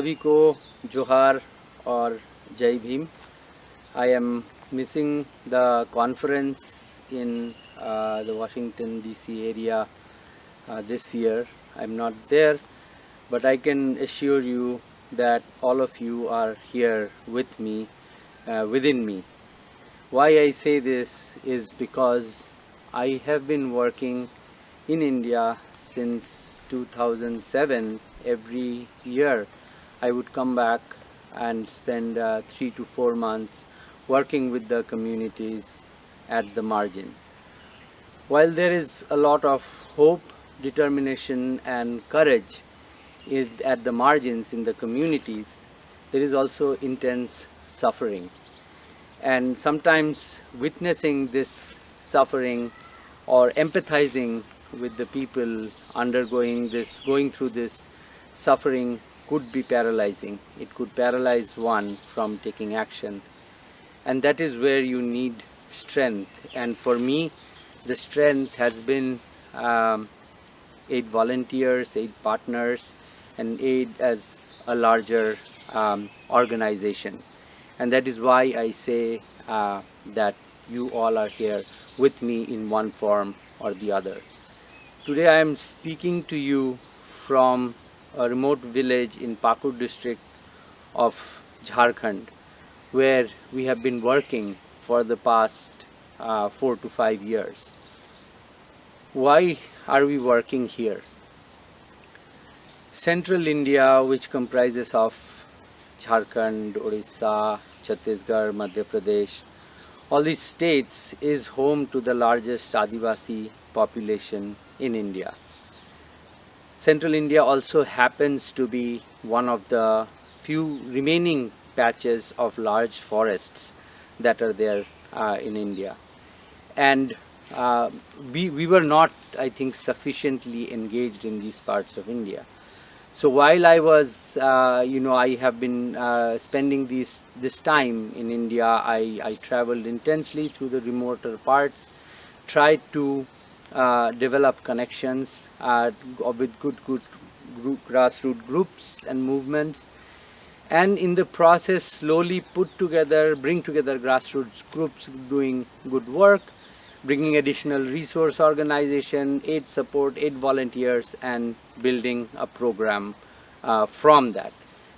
सभी को जोहार और जय Bhim I am missing the conference in uh, the Washington DC area uh, this year. I'm not there, but I can assure you that all of you are here with me, uh, within me. Why I say this is because I have been working in India since 2007 every year I would come back and spend uh, three to four months working with the communities at the margin. While there is a lot of hope, determination and courage is at the margins in the communities, there is also intense suffering. And sometimes witnessing this suffering or empathizing with the people undergoing this, going through this suffering could be paralyzing. It could paralyze one from taking action. And that is where you need strength. And for me, the strength has been um, aid volunteers, aid partners, and aid as a larger um, organization. And that is why I say uh, that you all are here with me in one form or the other. Today I am speaking to you from a remote village in Pakur district of Jharkhand where we have been working for the past uh, four to five years. Why are we working here? Central India which comprises of Jharkhand, Odisha, Chhattisgarh, Madhya Pradesh, all these states is home to the largest Adivasi population in India. Central India also happens to be one of the few remaining patches of large forests that are there uh, in India. And uh, we, we were not, I think, sufficiently engaged in these parts of India. So while I was, uh, you know, I have been uh, spending this, this time in India, I, I traveled intensely through the remoter parts, tried to uh, develop connections uh, with good, good group, grassroots groups and movements and in the process slowly put together, bring together grassroots groups doing good work, bringing additional resource organization, aid support, aid volunteers and building a program uh, from that.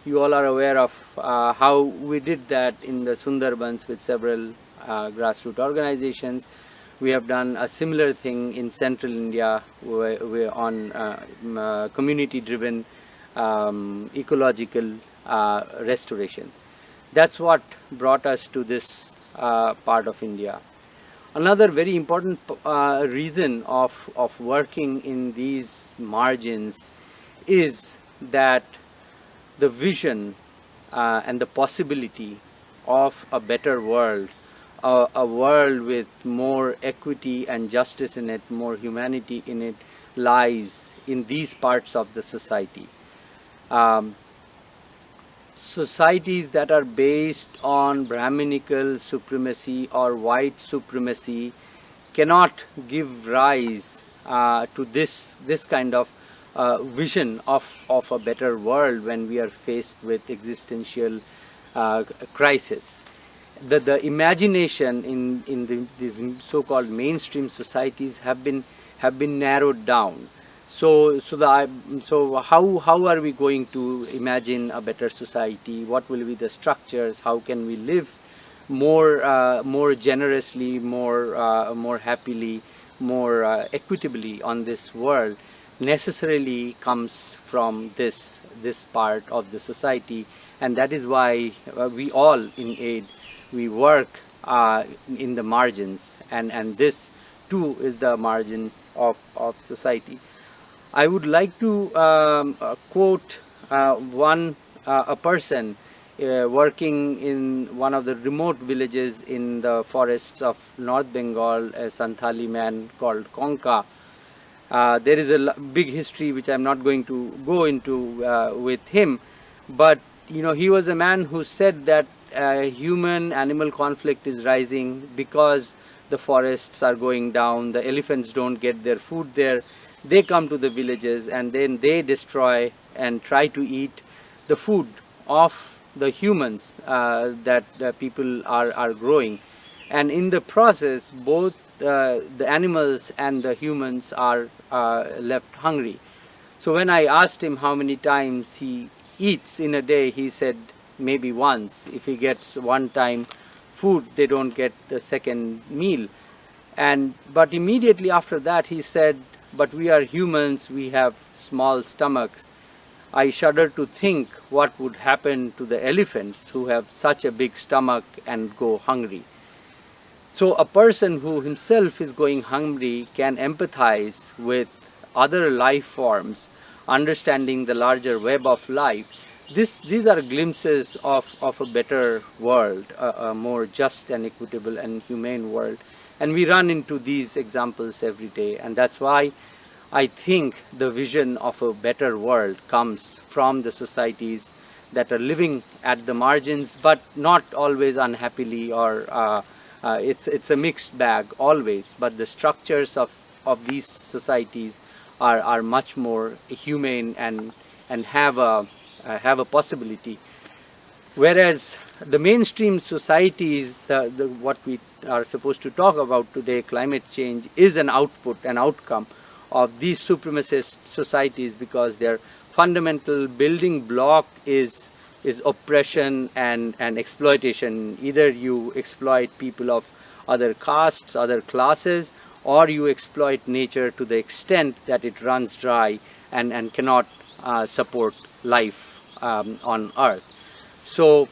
You all are aware of uh, how we did that in the Sundarbans with several grassroots organizations we have done a similar thing in central India where, on uh, uh, community driven um, ecological uh, restoration. That's what brought us to this uh, part of India. Another very important uh, reason of, of working in these margins is that the vision uh, and the possibility of a better world a, a, world with more equity and justice in it, more humanity in it, lies in these parts of the society. Um, societies that are based on Brahminical supremacy or white supremacy cannot give rise uh, to this, this kind of uh, vision of, of a better world when we are faced with existential uh, crisis the, the imagination in, in the, these so-called mainstream societies have been, have been narrowed down. So, so, the, so how, how are we going to imagine a better society? What will be the structures? How can we live more, uh, more generously, more, uh, more happily, more uh, equitably on this world? necessarily comes from this, this part of the society and that is why uh, we all in aid we work uh, in the margins and, and this too is the margin of, of society. I would like to um, uh, quote uh, one, uh, a person uh, working in one of the remote villages in the forests of North Bengal, a Santhali man called Konka. Uh, there is a big history which I'm not going to go into with him, but you know, he was a man who said that uh, human animal conflict is rising because the forests are going down, the elephants don't get their food there, they come to the villages and then they destroy and try to eat the food of the humans uh, that people are, are growing and in the process both uh, the animals and the humans are uh, left hungry. So when I asked him how many times he eats in a day he said maybe once. If he gets one time food they don't get the second meal and but immediately after that he said but we are humans we have small stomachs I shudder to think what would happen to the elephants who have such a big stomach and go hungry. So a person who himself is going hungry can empathize with other life forms, understanding the larger web of life. This, these are glimpses of, of a better world, a, a more just and equitable and humane world. And we run into these examples every day and that's why I think the vision of a better world comes from the societies that are living at the margins but not always unhappily or uh, uh, it's it's a mixed bag always but the structures of of these societies are are much more humane and and have a have a possibility whereas the mainstream societies the, the what we are supposed to talk about today climate change is an output an outcome of these supremacist societies because their fundamental building block is is oppression and, and exploitation. Either you exploit people of other castes, other classes, or you exploit nature to the extent that it runs dry and, and cannot uh, support life um, on earth. So,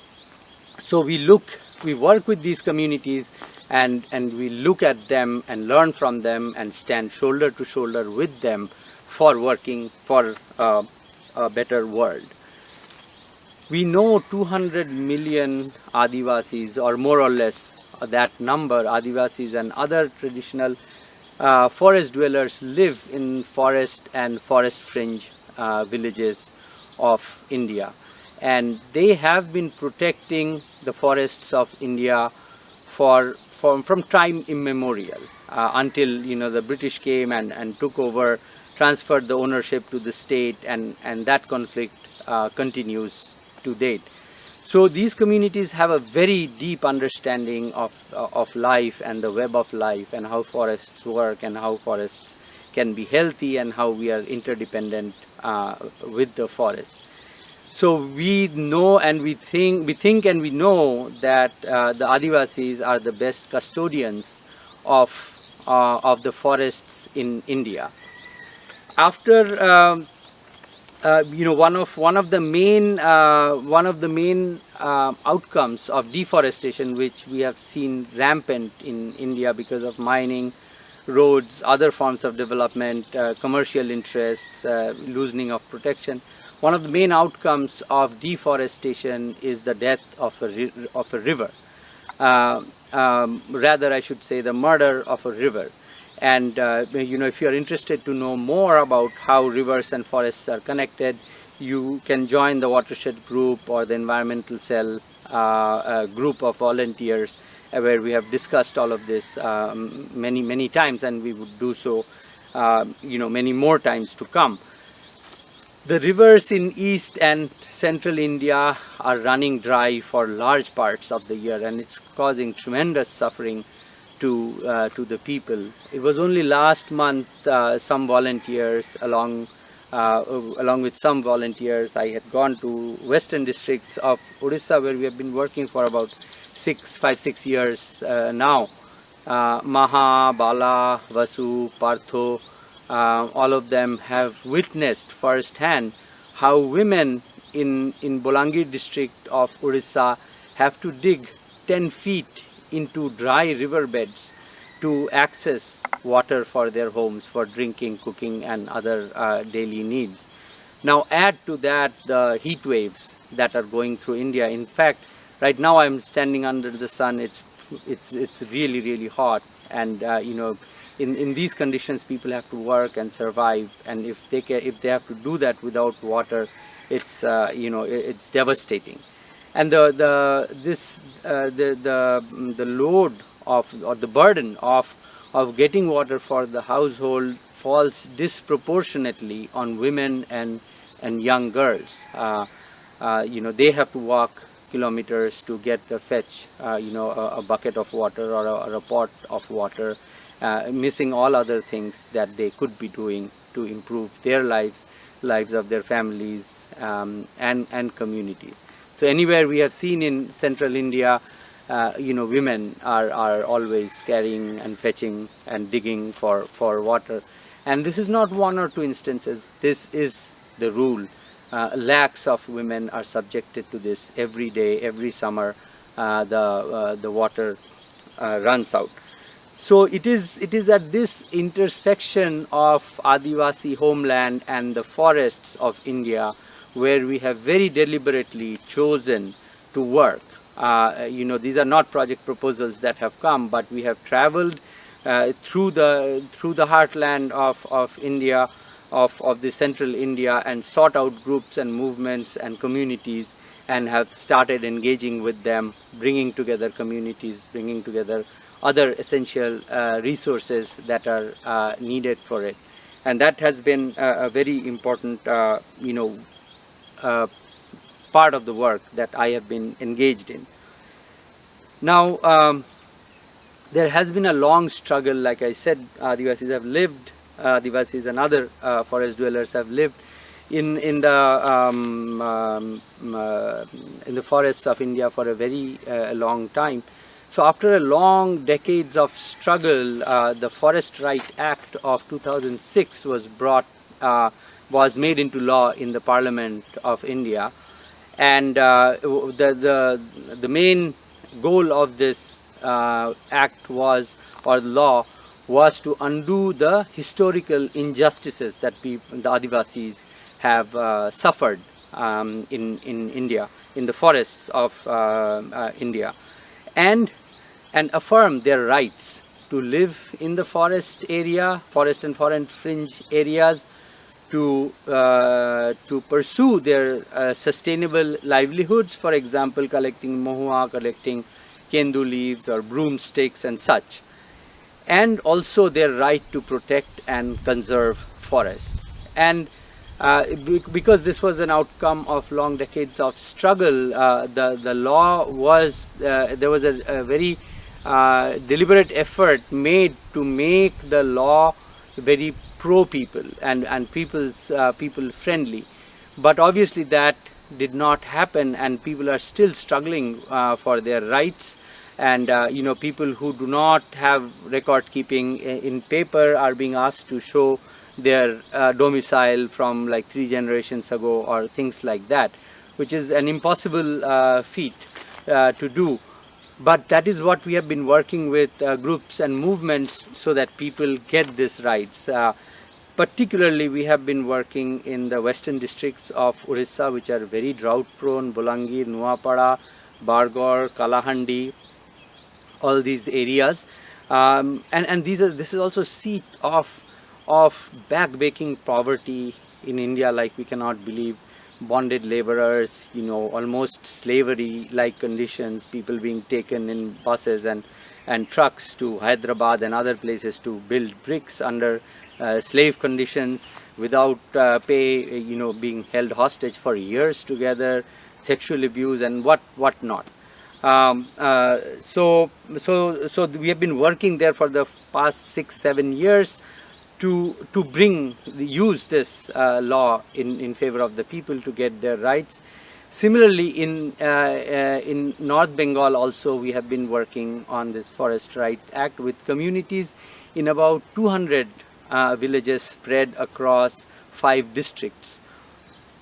so we look, we work with these communities and, and we look at them and learn from them and stand shoulder to shoulder with them for working for uh, a better world. We know 200 million Adivasis or more or less that number Adivasis and other traditional uh, forest dwellers live in forest and forest fringe uh, villages of India and they have been protecting the forests of India for from, from time immemorial uh, until you know the British came and, and took over, transferred the ownership to the state and, and that conflict uh, continues to date. So these communities have a very deep understanding of, uh, of life and the web of life and how forests work and how forests can be healthy and how we are interdependent uh, with the forest. So we know and we think, we think and we know that uh, the Adivasis are the best custodians of, uh, of the forests in India. After, um, uh, you know, one of, one of the main, uh, one of the main uh, outcomes of deforestation, which we have seen rampant in India because of mining, roads, other forms of development, uh, commercial interests, loosening of protection, one of the main outcomes of deforestation is the death of a, of a river. Uh, um, rather, I should say the murder of a river. And uh, you know, if you are interested to know more about how rivers and forests are connected, you can join the watershed group or the environmental cell uh, group of volunteers uh, where we have discussed all of this um, many, many times and we would do so, uh, you know, many more times to come. The rivers in east and central India are running dry for large parts of the year and it's causing tremendous suffering to, uh, to the people. It was only last month uh, some volunteers along uh, along with some volunteers I had gone to western districts of Odisha where we have been working for about six, five, six years uh, now. Uh, Maha, Bala, Vasu, Partho, uh, all of them have witnessed firsthand how women in, in Bolangir district of Orissa have to dig 10 feet into dry riverbeds to access water for their homes for drinking, cooking and other uh, daily needs. Now add to that the heat waves that are going through India. In fact, right now I'm standing under the sun. It's it's it's really really hot, and uh, you know in, in these conditions people have to work and survive. And if they can, if they have to do that without water it's uh, you know it's devastating. And the the this uh, the the the load of or the burden of of getting water for the household falls disproportionately on women and and young girls. Uh, uh, you know, they have to walk kilometers to get a fetch, uh, you know, a, a, bucket of water or a, or a pot of water, uh, missing all other things that they could be doing to improve their lives, lives of their families um, and, and communities. So anywhere we have seen in central India, uh, you know, women are, are always carrying and fetching and digging for, for water. And this is not one or two instances, this is the rule. Uh, lakhs of women are subjected to this every day, every summer, uh, the, uh, the water uh, runs out. So it is, it is at this intersection of Adivasi homeland and the forests of India where we have very deliberately chosen to work. Uh, you know, these are not project proposals that have come, but we have traveled uh, through the through the heartland of, of India, of, of the central India and sought out groups and movements and communities and have started engaging with them, bringing together communities, bringing together other essential uh, resources that are uh, needed for it. And that has been a, a very important, uh, you know, uh, part of the work that I have been engaged in. Now, um, there has been a long struggle, like I said, Adivasis have lived, Adivasis and other uh, forest dwellers have lived in in the um, um, uh, in the forests of India for a very uh, long time. So after a long decades of struggle, uh, the Forest Right Act of 2006 was brought uh, was made into law in the Parliament of India. And uh, the, the, the main goal of this uh, act was, or law, was to undo the historical injustices that people, the Adivasis have uh, suffered um, in, in India, in the forests of uh, uh, India, and, and affirm their rights to live in the forest area, forest and forest fringe areas, to, uh, to pursue their uh, sustainable livelihoods, for example, collecting mohua, collecting kendu leaves or broomsticks and such. And also their right to protect and conserve forests. And uh, because this was an outcome of long decades of struggle, uh, the, the law was, uh, there was a, a very uh, deliberate effort made to make the law very pro people and and people's uh, people friendly but obviously that did not happen and people are still struggling for their rights and uh, you know people who do not have record keeping in paper are being asked to show their uh, domicile from like three generations ago or things like that which is an impossible uh, feat uh, to do. But that is what we have been working with groups and movements so that people get these rights. Particularly, we have been working in the western districts of Orissa, which are very drought prone, Bolangir, Nuapada, Bargarh, Kalahandi, all these areas. Um, and, and these are, this is also seat of, of back-breaking poverty in India like we cannot believe. Bonded laborers, you know, almost slavery-like conditions, people being taken in buses and, and trucks to Hyderabad and other places to build bricks under uh, slave conditions without uh, pay, you know, being held hostage for years together, sexual abuse and what what not. Um, uh, so so so we have been working there for the past six seven years to to bring use this uh, law in in favor of the people to get their rights. Similarly, in uh, uh, in North Bengal also we have been working on this Forest Right Act with communities in about 200 uh, villages spread across five districts.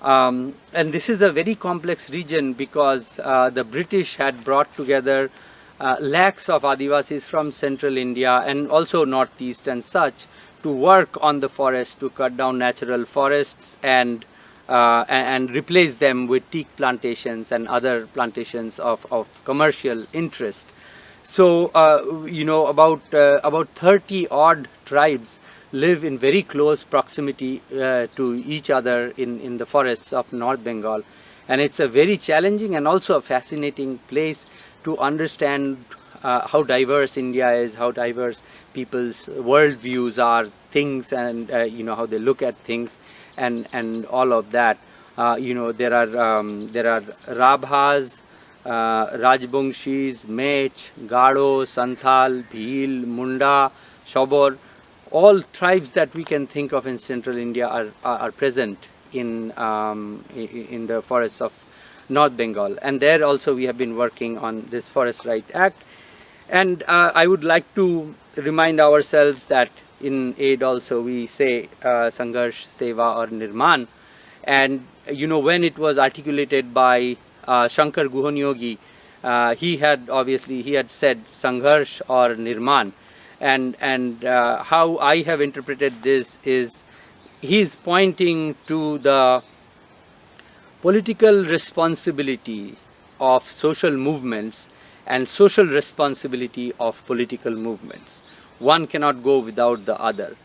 Um, and this is a very complex region because uh, the British had brought together uh, lakhs of Adivasis from central India and also northeast and such to work on the forest to cut down natural forests and uh, and, replace them with teak plantations and other plantations of, of commercial interest. So, uh, you know, about, uh, about 30 odd tribes live in very close proximity uh, to each other in, in the forests of North Bengal. And it's a very challenging and also a fascinating place to understand uh, how diverse India is, how diverse people's worldviews are, things and uh, you know how they look at things and, and all of that. Uh, you know, there are um, there are Rabhas, uh, Rajbongshis, Mech, Garo, Santhal, Bhil, Munda, Shobor, all tribes that we can think of in central India are, are, are present in, um, in the forests of North Bengal. And there also we have been working on this Forest Right Act. And uh, I would like to remind ourselves that in aid also we say uh, Sangharsh, Seva or Nirman. And you know when it was articulated by uh, Shankar Guha Niyogi, uh, he had obviously he had said Sangharsh or Nirman and and uh, how I have interpreted this is he's pointing to the political responsibility of social movements and social responsibility of political movements. One cannot go without the other.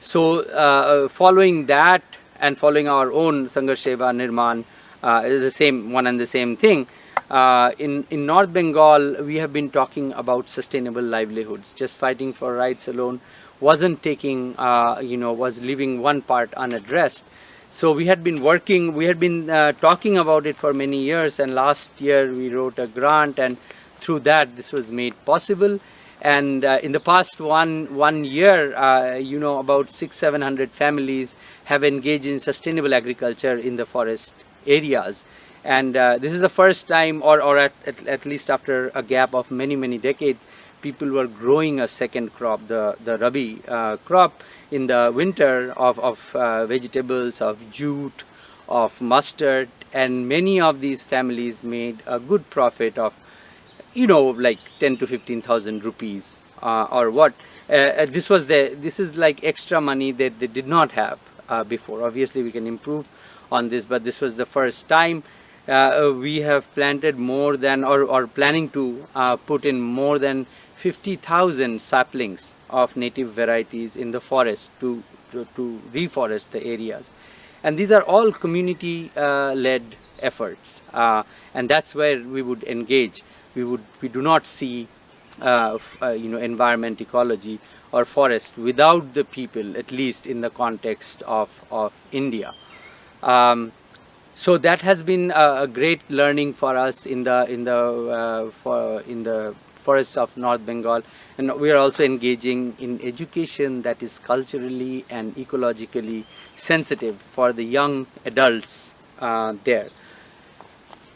So uh, following that and following our own Sangharsh Seva Nirman uh, is the same one and the same thing. Uh, in, in North Bengal, we have been talking about sustainable livelihoods. Just fighting for rights alone wasn't taking, uh, you know, was leaving one part unaddressed. So we had been working, we had been uh, talking about it for many years and last year we wrote a grant and through that this was made possible. And uh, in the past one, one year, uh, you know, about six, seven hundred families have engaged in sustainable agriculture in the forest areas and uh, this is the first time or, or at, at, at, least after a gap of many many decades people were growing a second crop the the rabi uh, crop in the winter of, of uh, vegetables of jute of mustard. And many of these families made a good profit of you know like 10 to 15,000 rupees uh, or what. Uh, uh, this was the this is like extra money that they did not have before. Obviously we can improve on this but this was the first time uh, we have planted more than or, or planning to uh, put in more than 50,000 saplings of native varieties in the forest to, to, to reforest the areas. And these are all community uh, led efforts uh, and that's where we would engage. We would we do not see uh, uh, you know environment ecology or forest without the people at least in the context of, of India. Um, so that has been a, a, great learning for us in the in the uh, for in the forests of North Bengal and we are also engaging in education that is culturally and ecologically sensitive for the young adults uh, there.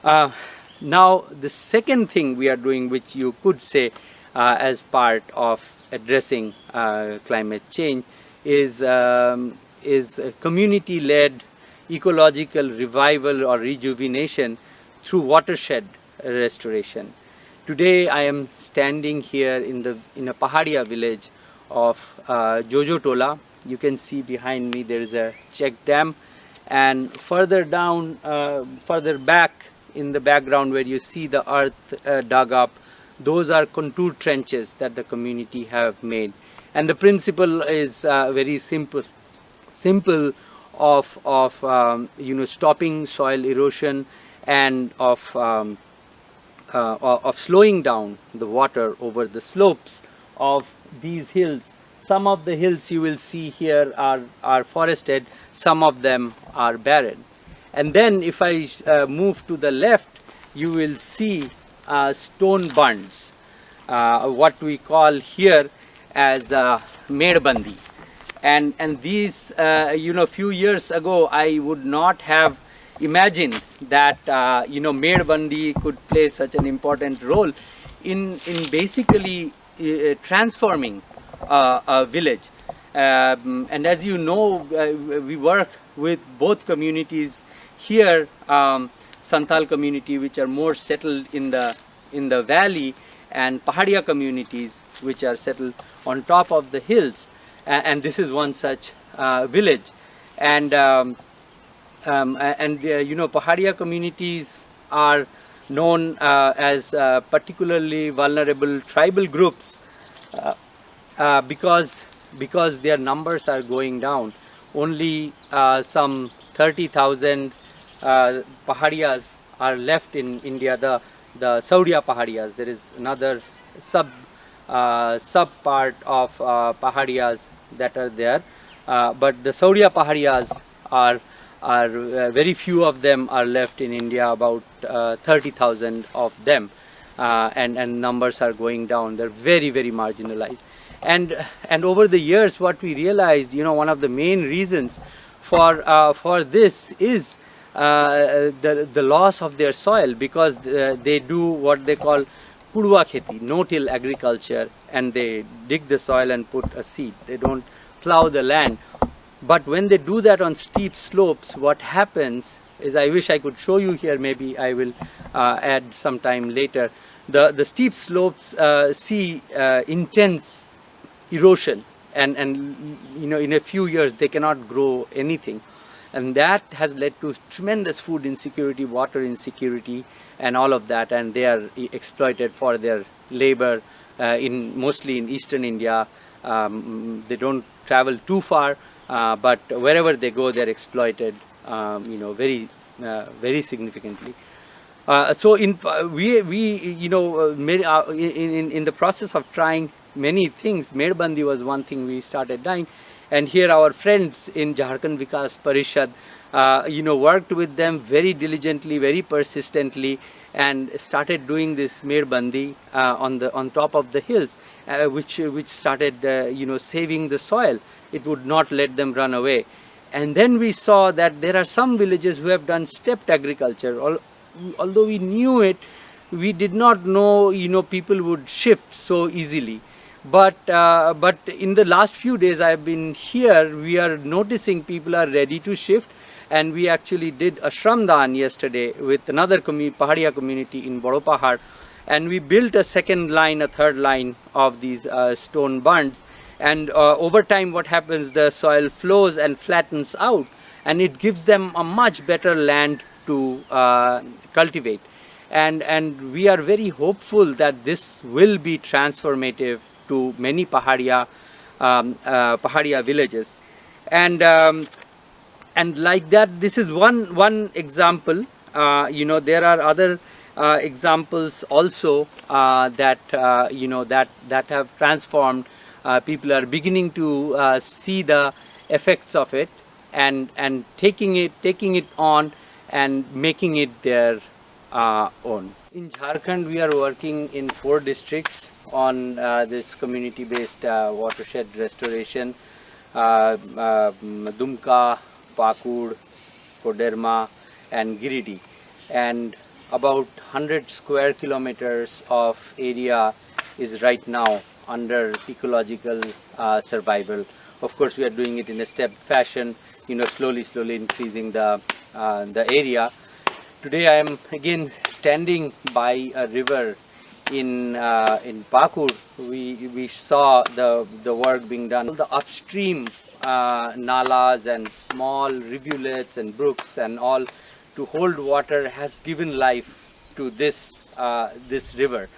Uh, now the second thing we are doing which you could say uh, as part of addressing uh, climate change is um, is community led ecological revival or rejuvenation through watershed restoration. Today I am standing here in the in a Pahadia village of uh, Jojo Tola. You can see behind me there is a check dam and further down, uh, further back in the background where you see the earth uh, dug up, those are contour trenches that the community have made. And the principle is uh, very simple, simple of, of um, you know stopping soil erosion and of, um, uh, of slowing down the water over the slopes of these hills. Some of the hills you will see here are, are forested, some of them are barren. And then if I uh, move to the left, you will see uh, stone bunds, uh, what we call here as uh, Medbandi and and these uh, you know few years ago I would not have imagined that uh, you know Medbandi could play such an important role in in basically uh, transforming a village. Um, and as you know uh, we work with both communities here um, Santhal community which are more settled in the in the valley and Pahadia communities which are settled on top of the hills and this is one such uh, village. And um, um, and uh, you know Pahadia communities are known uh, as uh, particularly vulnerable tribal groups uh, uh, because because their numbers are going down. Only some 30,000 Paharias are left in India. The the Sauria Pahadias there is another sub sub part of uh, Pahadias that are there. Uh, but the Sauria Pahadias are are uh, very few of them are left in India, about uh, 30,000 of them, uh, and and numbers are going down. They're very very marginalized, and and over the years, what we realized, you know, one of the main reasons for uh, for this is uh, the the loss of their soil because uh, they do what they call purva kheti, no-till agriculture, and they dig the soil and put a seed. They don't plow the land but when they do that on steep slopes, what happens is, I wish I could show you here, maybe I will uh, add some time later. The, the steep slopes uh, see uh, intense erosion and, and you know in a few years they cannot grow anything. And that has led to tremendous food insecurity, water insecurity and all of that and they are exploited for their labor uh, in mostly in eastern India. Um, they don't travel too far uh, but wherever they go they're exploited um, you know very uh, very significantly uh, so in we we you know uh, made, uh, in, in the process of trying many things Medbandi was one thing we started doing and here our friends in Jharkhand Vikas Parishad uh, you know worked with them very diligently very persistently and started doing this Medbandi on the on top of the hills which which started you know saving the soil it would not let them run away. And then we saw that there are some villages who have done stepped agriculture. Although we knew it, we did not know, you know, people would shift so easily. But, uh, but in the last few days I've been here, we are noticing people are ready to shift. And we actually did a Shramdan yesterday with another community, Pahadia community in Bodopahar. And we built a second line, a third line of these uh, stone bunds and uh, over time what happens the soil flows and flattens out. And it gives them a much better land to uh, cultivate. And and we are very hopeful that this will be transformative to many Pahadia um, uh, Pahadia villages. And um, and like that this is one one example uh, you know there are other uh, examples also uh, that you know that that have transformed uh, people are beginning to uh, see the effects of it and and taking it taking it on and making it their uh, own. In Jharkhand we are working in four districts on uh, this community based uh, watershed restoration uh, Dumka, Pakur, Koderma and Giridih and about 100 square kilometers of area is right now under ecological uh, survival. Of course, we are doing it in a step fashion, you know, slowly, slowly increasing the, uh, the area. Today I am again standing by a river in uh, in Pakur. We, we saw the, the work being done. The upstream uh, nalas and small rivulets and brooks and all to hold water has given life to this, uh, this river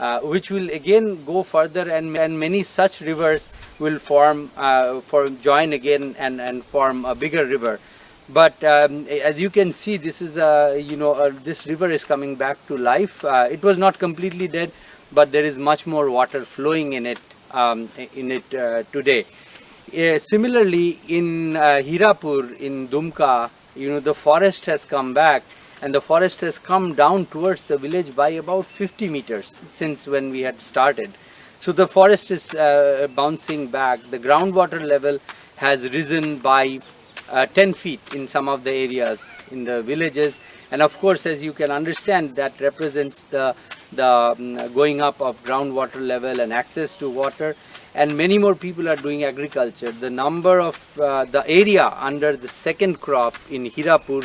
uh, which will again go further and, and many such rivers will form, uh, form join again and, and form a bigger river. But um, as you can see, this is a, you know, uh, this river is coming back to life. Uh, it was not completely dead, but there is much more water flowing in it, um, in it uh, today. Uh, similarly, in Hirapur, in Dumka, you know, the forest has come back and the forest has come down towards the village by about 50 meters since when we had started. So the forest is uh, bouncing back. The groundwater level has risen by uh, 10 feet in some of the areas in the villages and of course as you can understand that represents the, the um, going up of groundwater level and access to water and many more people are doing agriculture. The number of uh, the area under the second crop in Hirapur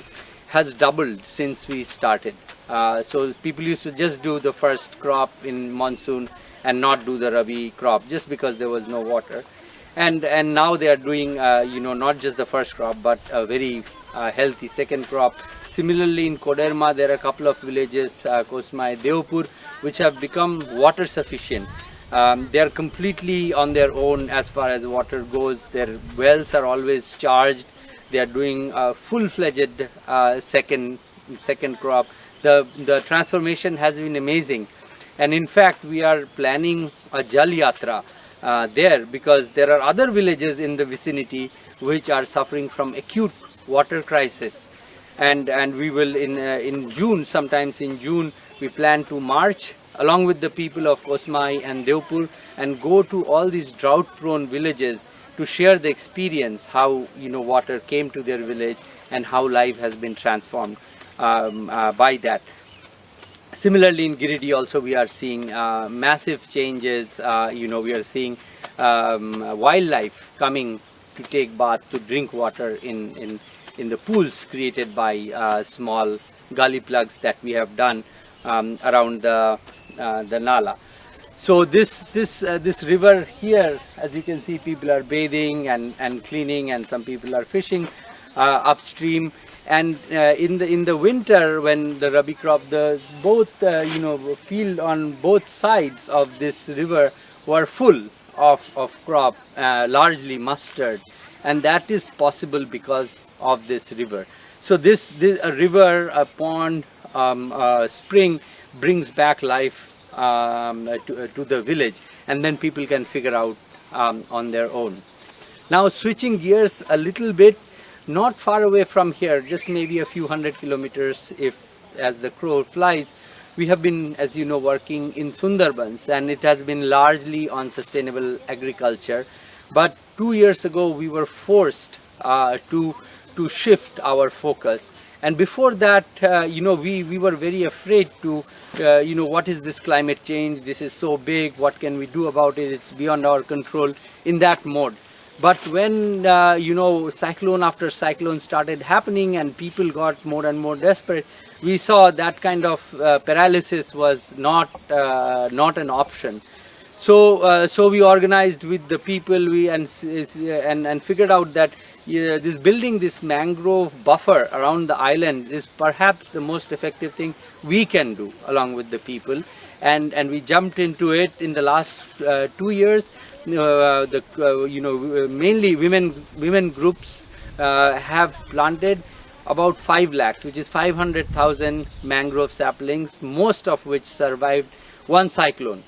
has doubled since we started. Uh, so people used to just do the first crop in monsoon and not do the Rabi crop just because there was no water. And, and now they are doing, uh, you know, not just the first crop, but a very uh, healthy second crop. Similarly, in Koderma, there are a couple of villages, uh, Kosmai, Deopur, which have become water sufficient. Um, they are completely on their own as far as water goes. Their wells are always charged they are doing a full-fledged uh, second second crop. The, the transformation has been amazing. And in fact, we are planning a Jal Yatra uh, there because there are other villages in the vicinity which are suffering from acute water crisis. And, and we will in, uh, in June, sometimes in June, we plan to march along with the people of Kosmai and Deopur and go to all these drought prone villages to share the experience how you know water came to their village and how life has been transformed um, uh, by that. Similarly in Giridih also we are seeing uh, massive changes, uh, you know we are seeing um, wildlife coming to take bath, to drink water in, in, in the pools created by uh, small gully plugs that we have done um, around the, the Nala. So this, this, uh, this river here, as you can see, people are bathing and, and cleaning and some people are fishing uh, upstream. And uh, in the in the winter, when the rabi crop, the both uh, you know field on both sides of this river were full of of crop, uh, largely mustard, and that is possible because of this river. So this this a river, a pond, um, a spring brings back life um, to, to the village, and then people can figure out um, on their own. Now switching gears a little bit, not far away from here, just maybe a few hundred kilometers if as the crow flies, we have been, as you know, working in Sundarbans and it has been largely on sustainable agriculture. But two years ago, we were forced uh, to, to shift our focus. And before that, uh, you know, we, we were very afraid to, uh, you know, what is this climate change? This is so big. What can we do about it? It's beyond our control in that mode. But when, uh, you know, cyclone after cyclone started happening and people got more and more desperate, we saw that kind of uh, paralysis was not, uh, not an option. So, uh, so we organized with the people we and, and, and figured out that this building this mangrove buffer around the island is perhaps the most effective thing we can do along with the people. And, and we jumped into it in the last uh, two years uh, the uh, you know mainly women women groups uh, have planted about 5 lakhs which is 500,000 mangrove saplings most of which survived one cyclone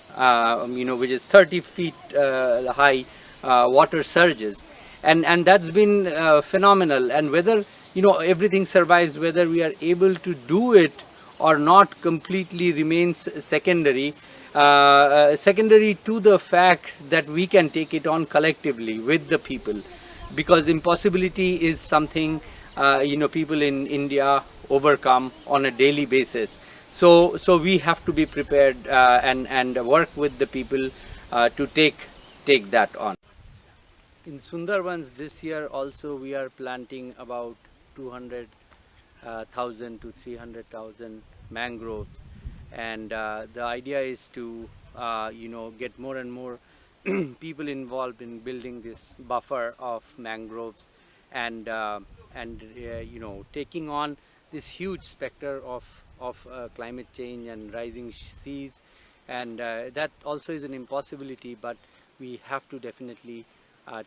you know which is 30 feet high water surges and and that's been phenomenal. And whether you know everything survives whether we are able to do it or not completely remains secondary. Uh, uh, secondary to the fact that we can take it on collectively with the people. Because impossibility is something uh, you know people in India overcome on a daily basis. So so we have to be prepared uh, and and work with the people uh, to take take that on in Sundarbans this year also we are planting about 200,000 uh, to 300,000 mangroves. And uh, the idea is to uh, you know get more and more people involved in building this buffer of mangroves and uh, and uh, you know taking on this huge specter of of uh, climate change and rising seas. And that also is an impossibility but we have to definitely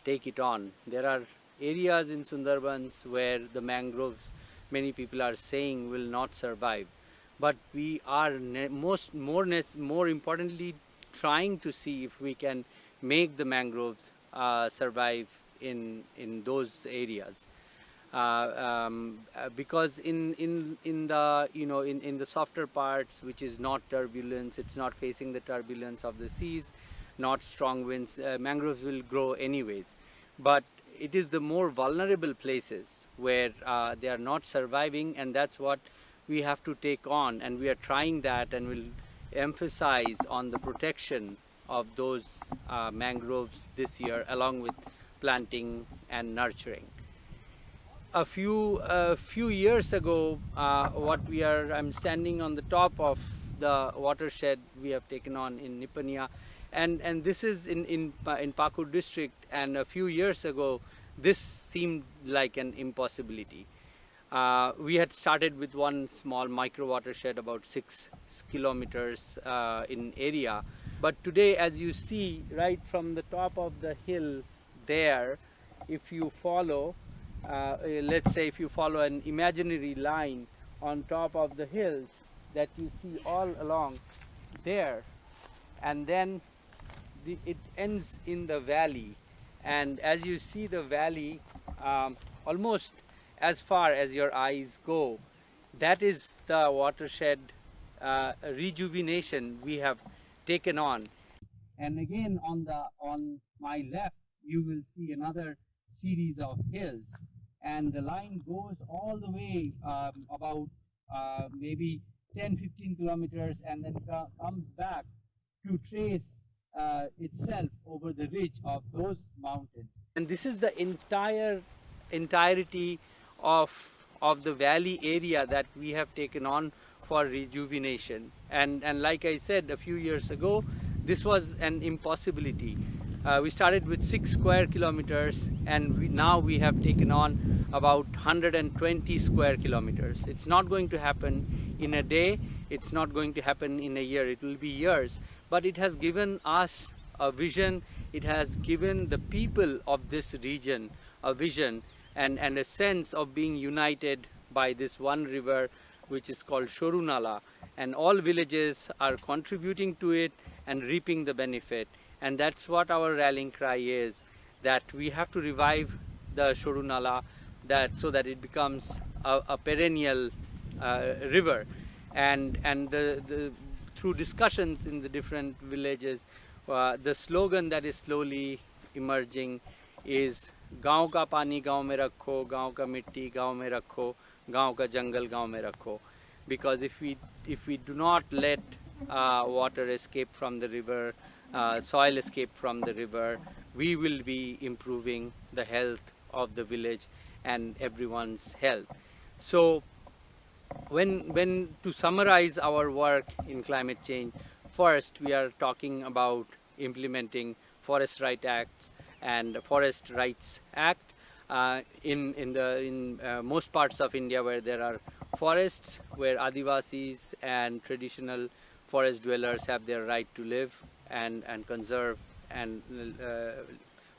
take it on. There are areas in Sundarbans where the mangroves many people are saying will not survive. But we are most more more importantly trying to see if we can make the mangroves uh, survive in in those areas. Uh, um, uh, because in in in the you know in in the softer parts which is not turbulence it's not facing the turbulence of the seas not strong winds uh, mangroves will grow anyways but it is the more vulnerable places where uh, they are not surviving and that's what we have to take on and we are trying that and we'll emphasize on the protection of those uh, mangroves this year along with planting and nurturing. A few a few years ago, uh, what we are, I'm standing on the top of the watershed we have taken on in Nipania and, and this is in, in, in Pakur district and a few years ago this seemed like an impossibility. Uh, we had started with one small micro watershed about six kilometers uh, in area. But today, as you see, right from the top of the hill there, if you follow, uh, let's say if you follow an imaginary line on top of the hills that you see all along there, and then the, it ends in the valley. And as you see the valley, um, almost as far as your eyes go. That is the watershed uh, rejuvenation we have taken on. And again on the on my left you will see another series of hills and the line goes all the way um, about uh, maybe 10-15 kilometers and then comes back to trace uh, itself over the ridge of those mountains. And this is the entire entirety of of the valley area that we have taken on for rejuvenation. And and like I said a few years ago, this was an impossibility. Uh, we started with six square kilometers and we, now we have taken on about 120 square kilometers. It's not going to happen in a day, it's not going to happen in a year, it will be years. But it has given us a vision, it has given the people of this region a vision and, and a sense of being united by this one river which is called Shorunala. And all villages are contributing to it and reaping the benefit. And that's what our rallying cry is that we have to revive the Shorunala that so that it becomes a, a perennial uh, river. And and the, the, through discussions in the different villages uh, the slogan that is slowly emerging is गांव का पानी गांव में रखो गांव का मिट्टी गांव में रखो गांव का जंगल गांव में रखो because if we if we do not let uh, water escape from the river uh, soil escape from the river we will be improving the health of the village and everyone's health so when when to summarize our work in climate change first we are talking about implementing forest right acts and Forest Rights Act. Uh, in in the in uh, most parts of India where there are forests, where Adivasis and traditional forest dwellers have their right to live and and conserve and uh,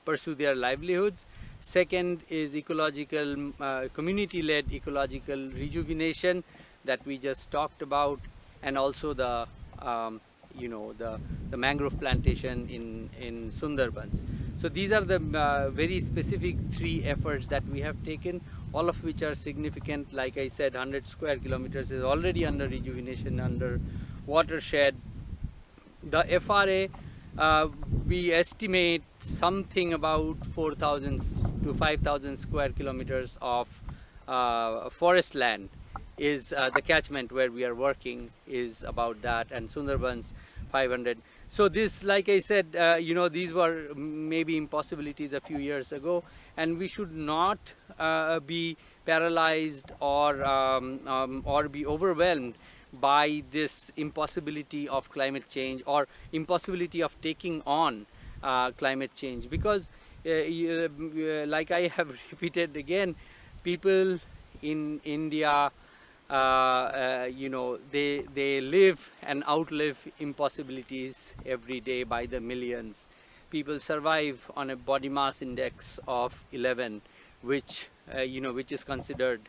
pursue their livelihoods. Second is ecological, uh, community-led ecological rejuvenation that we just talked about, and also the um, you know the the mangrove plantation in in Sundarbans. So these are the uh, very specific three efforts that we have taken, all of which are significant. Like I said, 100 square kilometers is already under rejuvenation, under watershed. The FRA, uh, we estimate something about 4,000 to 5,000 square kilometers of uh, forest land is uh, the catchment where we are working is about that and Sundarbans 500 so this, like I said, uh, you know, these were maybe impossibilities a few years ago, and we should not uh, be paralyzed or um, um, or be overwhelmed by this impossibility of climate change or impossibility of taking on uh, climate change because uh, uh, like I have repeated again people in India uh, uh, you know, they, they live and outlive impossibilities every day by the millions. People survive on a body mass index of 11, which, uh, you know, which is considered,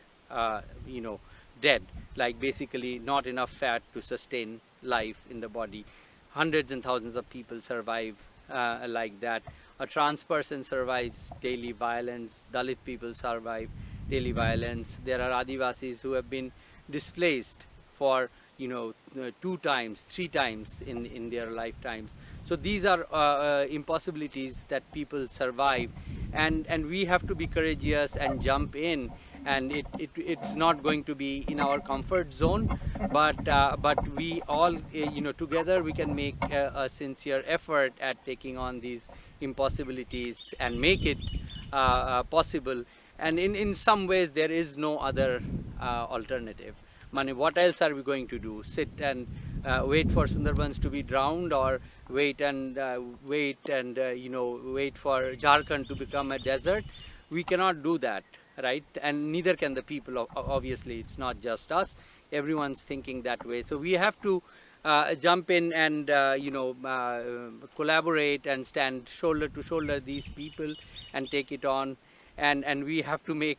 you know, dead, like basically not enough fat to sustain life in the body. Hundreds and thousands of people survive uh, like that. A trans person survives daily violence, Dalit people survive daily violence. There are Adivasis who have been displaced for you know uh, two times three times in in their lifetimes so these are uh, uh, impossibilities that people survive and and we have to be courageous and jump in and it, it it's not going to be in our comfort zone but uh, but we all uh, you know together we can make a, a, sincere effort at taking on these impossibilities and make it uh, possible and in in some ways there is no other uh, alternative. Money, what else are we going to do? Sit and uh, wait for Sundarbans to be drowned or wait and uh, wait and you know wait for Jharkhand to become a desert? We cannot do that, right? And neither can the people. Obviously, it's not just us. Everyone's thinking that way. So we have to uh, jump in and uh, you know uh, collaborate and stand shoulder to shoulder these people and take it on and and we have to make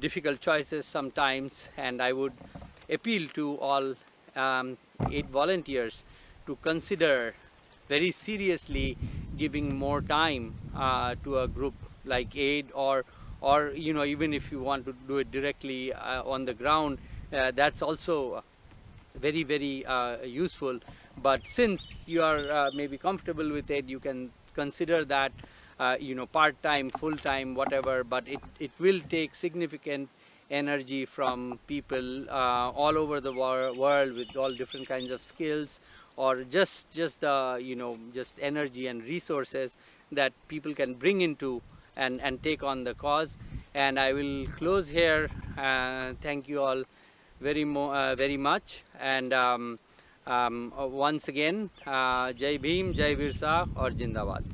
difficult choices sometimes and I would appeal to all um, AID volunteers to consider very seriously giving more time uh, to a group like AID or or you know even if you want to do it directly uh, on the ground uh, that's also very very uh, useful. But since you are maybe comfortable with it you can consider that you know part-time full-time whatever but it, it will take significant energy from people uh, all over the wor world with all different kinds of skills or just just the you know just energy and resources that people can bring into and and take on the cause. And I will close here. Uh, thank you all very uh, very much. And um, um, once again uh, Jai Bhim Jai Birsa or Jindabad